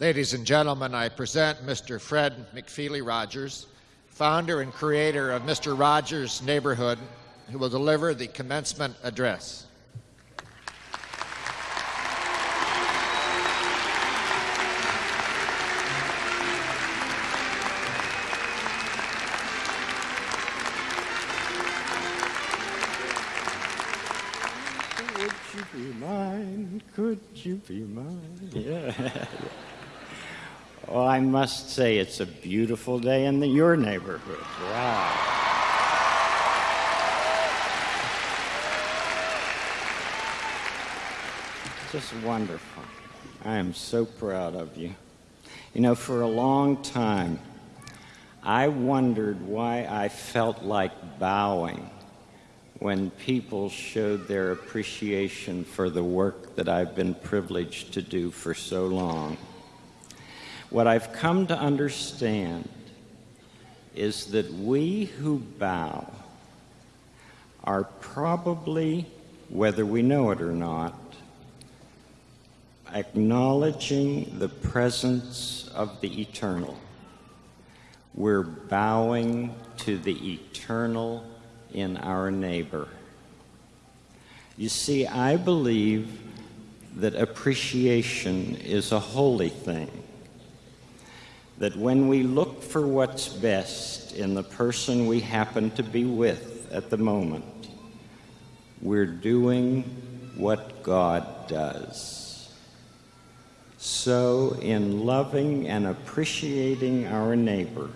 Ladies and gentlemen, I present Mr. Fred McFeely Rogers, founder and creator of Mr. Rogers Neighborhood, who will deliver the commencement address. Must say it's a beautiful day in the, your neighborhood. Wow. Just wonderful. I am so proud of you. You know, for a long time, I wondered why I felt like bowing when people showed their appreciation for the work that I've been privileged to do for so long. What I've come to understand is that we who bow are probably, whether we know it or not, acknowledging the presence of the eternal. We're bowing to the eternal in our neighbor. You see, I believe that appreciation is a holy thing. That when we look for what's best in the person we happen to be with at the moment, we're doing what God does. So, in loving and appreciating our neighbor,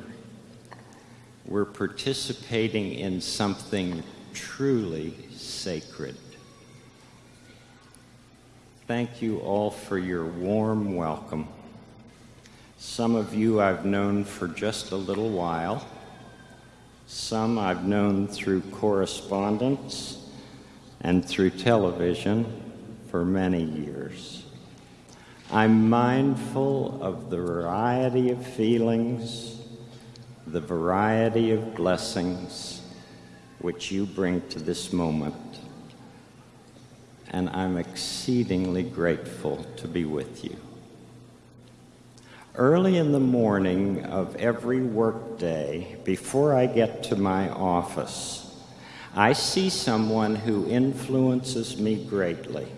we're participating in something truly sacred. Thank you all for your warm welcome. Some of you I've known for just a little while. Some I've known through correspondence and through television for many years. I'm mindful of the variety of feelings, the variety of blessings which you bring to this moment. And I'm exceedingly grateful to be with you. Early in the morning of every workday, before I get to my office, I see someone who influences me greatly.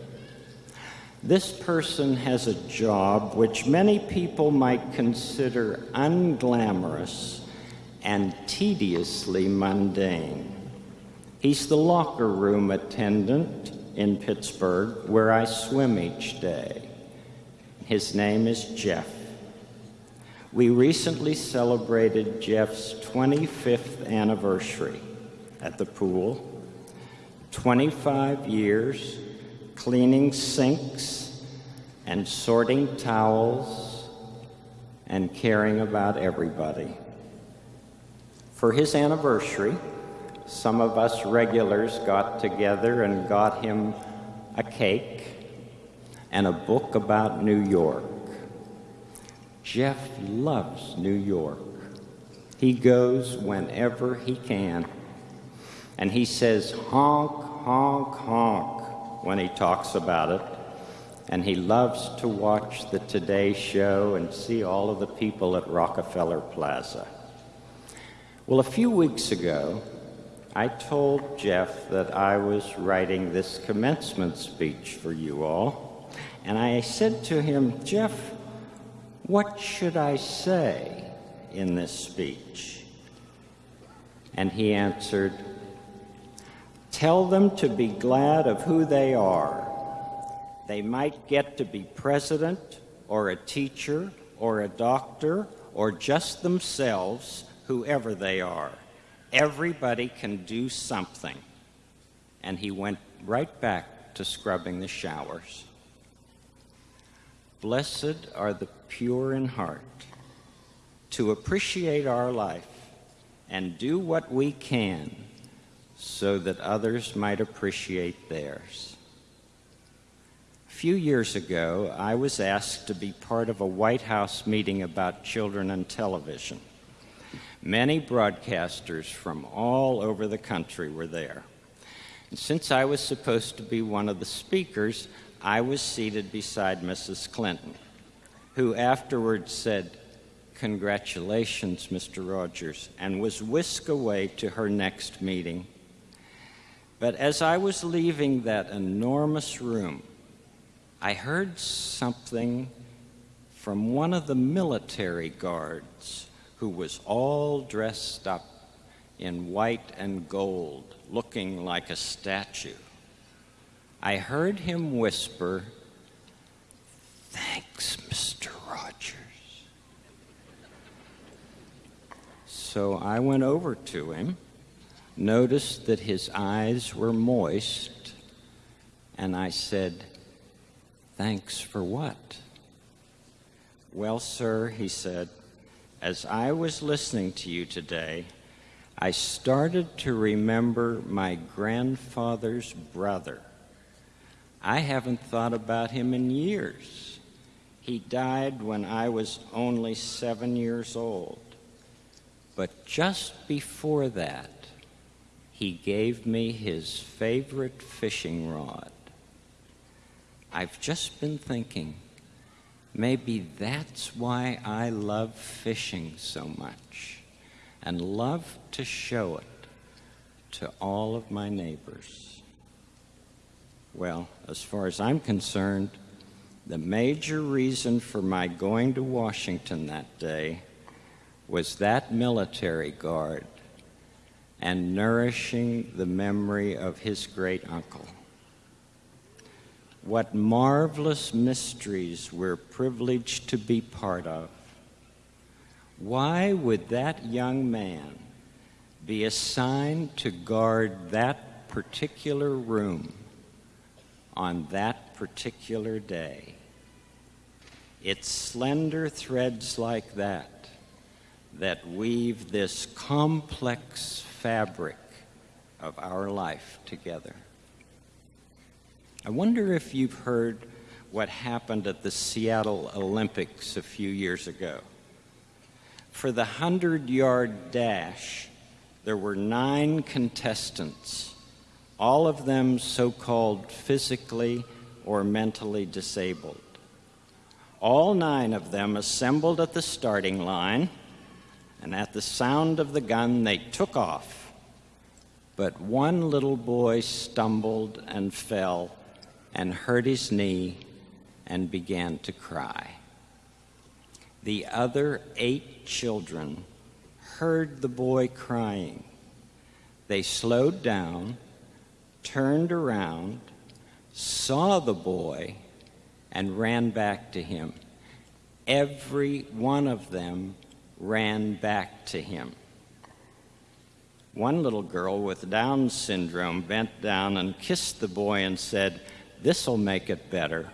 This person has a job which many people might consider unglamorous and tediously mundane. He's the locker room attendant in Pittsburgh where I swim each day. His name is Jeff. We recently celebrated Jeff's 25th anniversary at the pool. 25 years cleaning sinks and sorting towels and caring about everybody. For his anniversary, some of us regulars got together and got him a cake and a book about New York. Jeff loves New York. He goes whenever he can. And he says, honk, honk, honk when he talks about it. And he loves to watch the Today Show and see all of the people at Rockefeller Plaza. Well, a few weeks ago, I told Jeff that I was writing this commencement speech for you all. And I said to him, Jeff, what should I say in this speech? And he answered, Tell them to be glad of who they are. They might get to be president or a teacher or a doctor or just themselves, whoever they are. Everybody can do something. And he went right back to scrubbing the showers. Blessed are the pure in heart to appreciate our life and do what we can so that others might appreciate theirs. A few years ago, I was asked to be part of a White House meeting about children and television. Many broadcasters from all over the country were there. And since I was supposed to be one of the speakers, I was seated beside Mrs. Clinton. who afterwards said, Congratulations, Mr. Rogers, and was whisked away to her next meeting. But as I was leaving that enormous room, I heard something from one of the military guards who was all dressed up in white and gold, looking like a statue. I heard him whisper, Thanks, Mr. Rogers. So I went over to him, noticed that his eyes were moist, and I said, Thanks for what? Well, sir, he said, as I was listening to you today, I started to remember my grandfather's brother. I haven't thought about him in years. He died when I was only seven years old. But just before that, he gave me his favorite fishing rod. I've just been thinking, maybe that's why I love fishing so much and love to show it to all of my neighbors. Well, as far as I'm concerned, the major reason for my going to Washington that day was that military guard and nourishing the memory of his great uncle. What marvelous mysteries we're privileged to be part of. Why would that young man be assigned to guard that particular room on that particular day? It's slender threads like that that weave this complex fabric of our life together. I wonder if you've heard what happened at the Seattle Olympics a few years ago. For the 100 yard dash, there were nine contestants, all of them so called physically or mentally disabled. All nine of them assembled at the starting line, and at the sound of the gun, they took off. But one little boy stumbled and fell and hurt his knee and began to cry. The other eight children heard the boy crying. They slowed down, turned around, saw the boy, and ran back to him. Every one of them ran back to him. One little girl with Down syndrome bent down and kissed the boy and said, This'll make it better.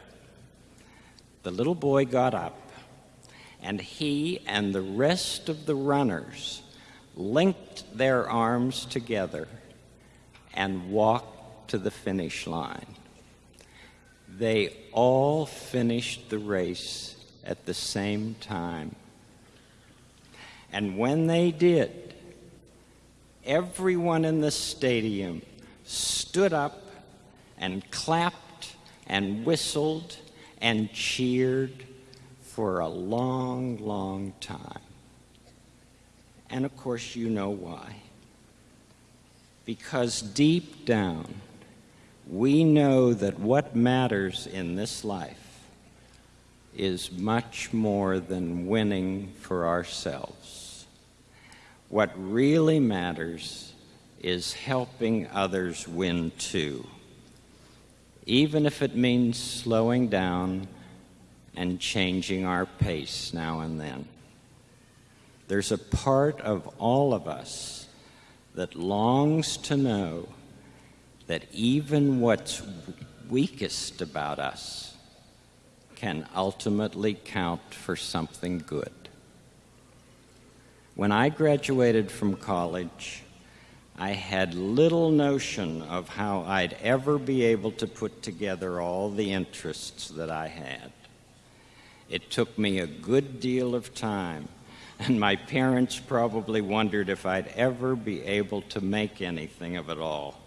The little boy got up, and he and the rest of the runners linked their arms together and walked to the finish line. They all finished the race at the same time. And when they did, everyone in the stadium stood up and clapped and whistled and cheered for a long, long time. And of course, you know why. Because deep down, we know that what matters in this life is much more than winning for ourselves. What really matters is helping others win too even if it means slowing down and changing our pace now and then. There's a part of all of us that longs to know that even what's weakest about us can ultimately count for something good. When I graduated from college, I had little notion of how I'd ever be able to put together all the interests that I had. It took me a good deal of time, and my parents probably wondered if I'd ever be able to make anything of it all.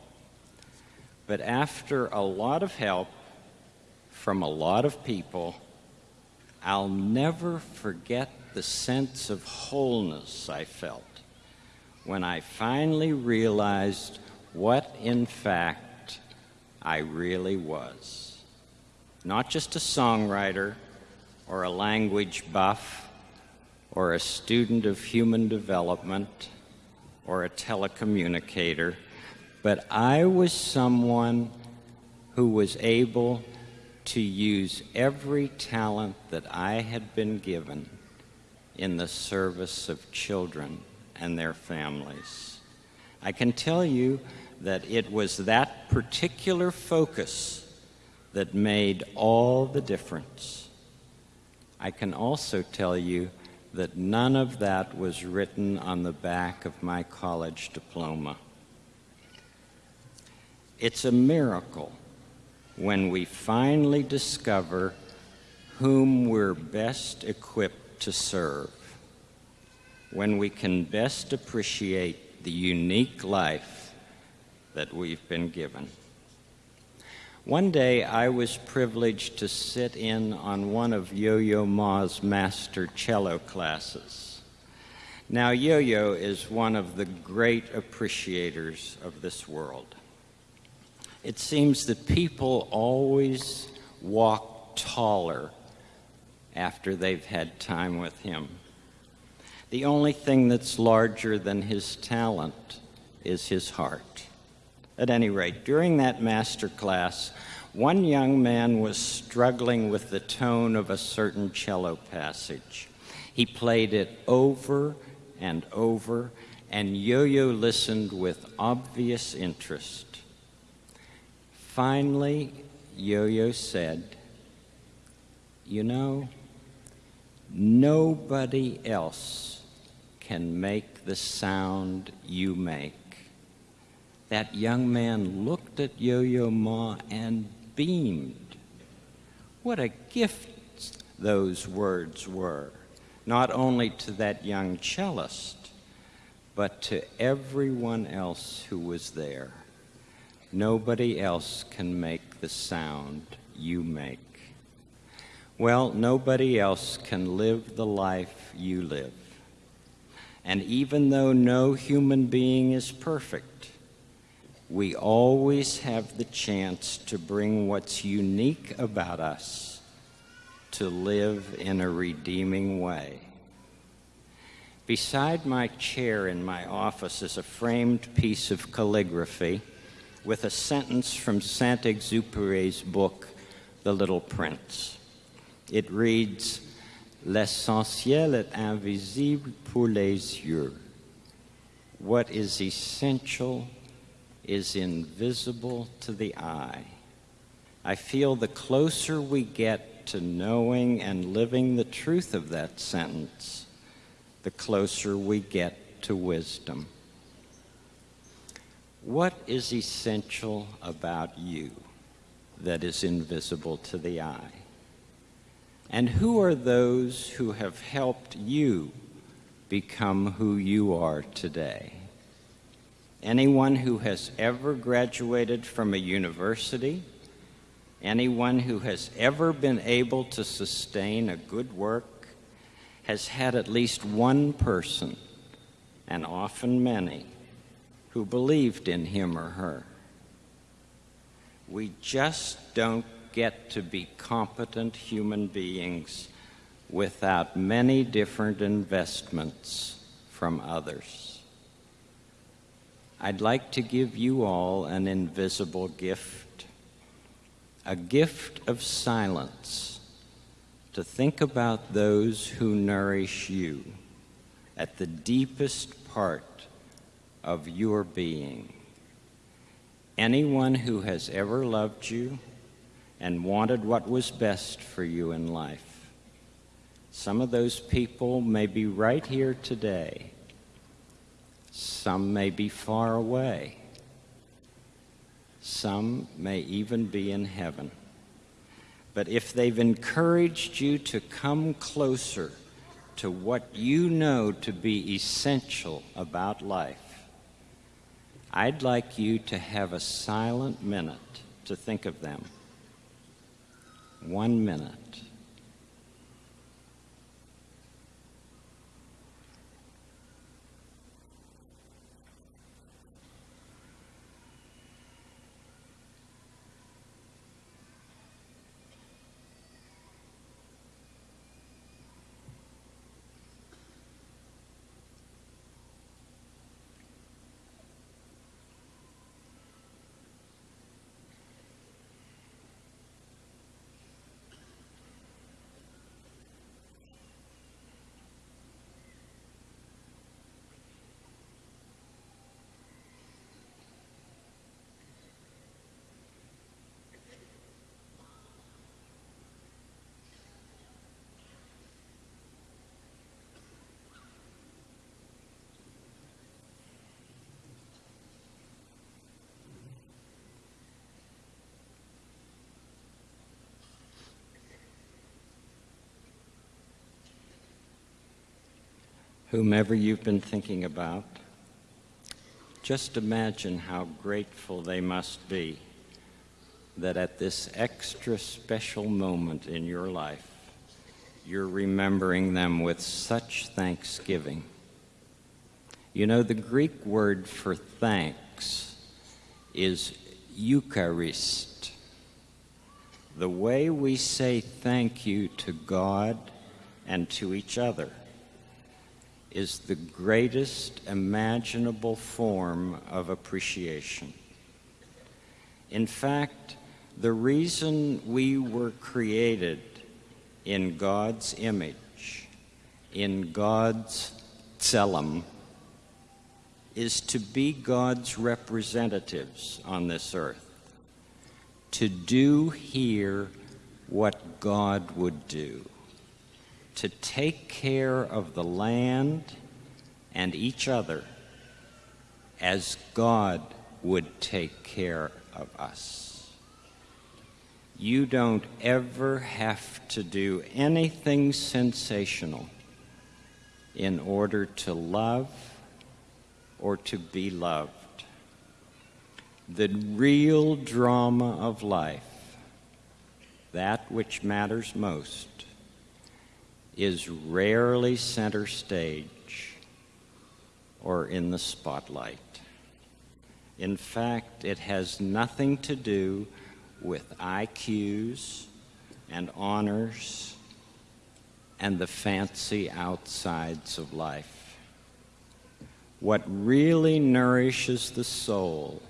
But after a lot of help from a lot of people, I'll never forget the sense of wholeness I felt when I finally realized what, in fact, I really was. Not just a songwriter or a language buff or a student of human development or a telecommunicator, but I was someone who was able to use every talent that I had been given in the service of children and their families. I can tell you that it was that particular focus that made all the difference. I can also tell you that none of that was written on the back of my college diploma. It's a miracle when we finally discover whom we're best equipped to serve, when we can best appreciate the unique life that we've been given. One day I was privileged to sit in on one of Yo Yo Ma's master cello classes. Now, Yo Yo is one of the great appreciators of this world. It seems that people always walk taller after they've had time with him. The only thing that's larger than his talent is his heart. At any rate, during that master class, one young man was struggling with the tone of a certain cello passage. He played it over and over, and Yo Yo listened with obvious interest. Finally, Yo Yo said, You know, nobody else can make the sound you make. That young man looked at Yo Yo Ma and beamed. What a gift those words were, not only to that young cellist, but to everyone else who was there. Nobody else can make the sound you make. Well, nobody else can live the life you live. And even though no human being is perfect, we always have the chance to bring what's unique about us to live in a redeeming way. Beside my chair in my office is a framed piece of calligraphy with a sentence from Saint Exupéry's book, The Little Prince. It reads, L'essentiel est invisible pour les yeux. What is essential is invisible to the eye. I feel the closer we get to knowing and living the truth of that sentence, the closer we get to wisdom. What is essential about you that is invisible to the eye? And who are those who have helped you become who you are today? Anyone who has ever graduated from a university, anyone who has ever been able to sustain a good work, has had at least one person, and often many, who believed in him or her. We just don't get to be competent human beings without many different investments from others. I'd like to give you all an invisible gift, a gift of silence to think about those who nourish you at the deepest part of your being. Anyone who has ever loved you and wanted what was best for you in life. Some of those people may be right here today. Some may be far away. Some may even be in heaven. But if they've encouraged you to come closer to what you know to be essential about life, I'd like you to have a silent minute to think of them. One minute. Whomever you've been thinking about, just imagine how grateful they must be that at this extra special moment in your life, you're remembering them with such thanksgiving. You know, the Greek word for thanks is Eucharist. The way we say thank you to God and to each other is the greatest imaginable form of appreciation. In fact, the reason we were created in God's image, in God's tselem, is to be God's representatives on this earth, to do here what God would do, to take care of the land and each other as God would take care of us. You don't ever have to do anything sensational in order to love or to be loved. The real drama of life, that which matters most, is rarely center stage or in the spotlight. In fact, it has nothing to do with IQs and honors and the fancy outsides of life. What really nourishes the soul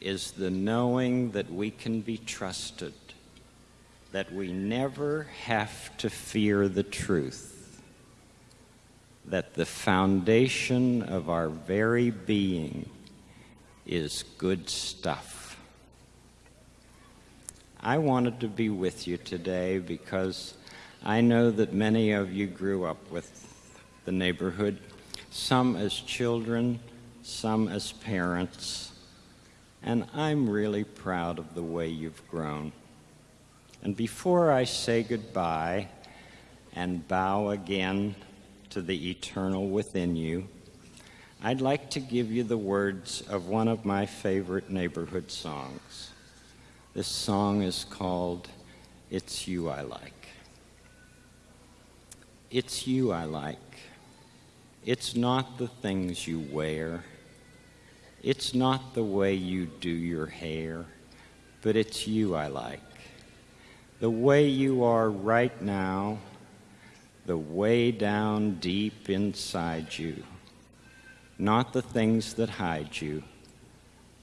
is the knowing that we can be trusted, that we never have to fear the truth, that the foundation of our very being is good stuff. I wanted to be with you today because I know that many of you grew up with the neighborhood, some as children, some as parents, and I'm really proud of the way you've grown. And before I say goodbye and bow again to the eternal within you, I'd like to give you the words of one of my favorite neighborhood songs. This song is called It's You I Like. It's you I like. It's not the things you wear. It's not the way you do your hair, but it's you I like. The way you are right now, the way down deep inside you not the things that hide you,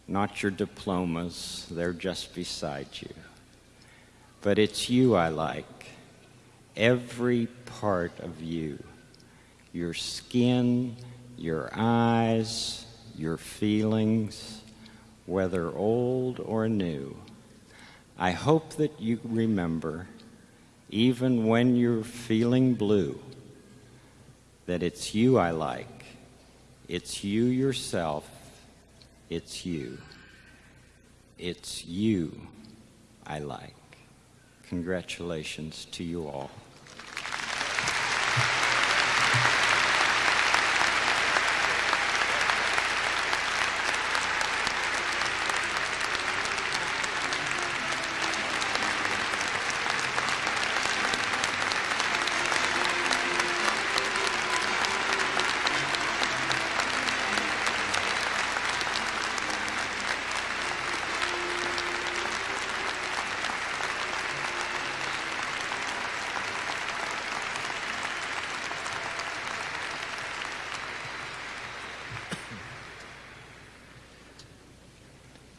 not your diplomas, they're just beside you. But it's you I like, every part of you, your skin, your eyes, your feelings, whether old or new. I hope that you remember, even when you're feeling blue, that it's you I like it's you yourself. It's you. It's you I like. Congratulations to you all.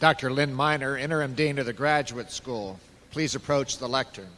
Dr. Lynn Miner, Interim Dean of the Graduate School. Please approach the lectern.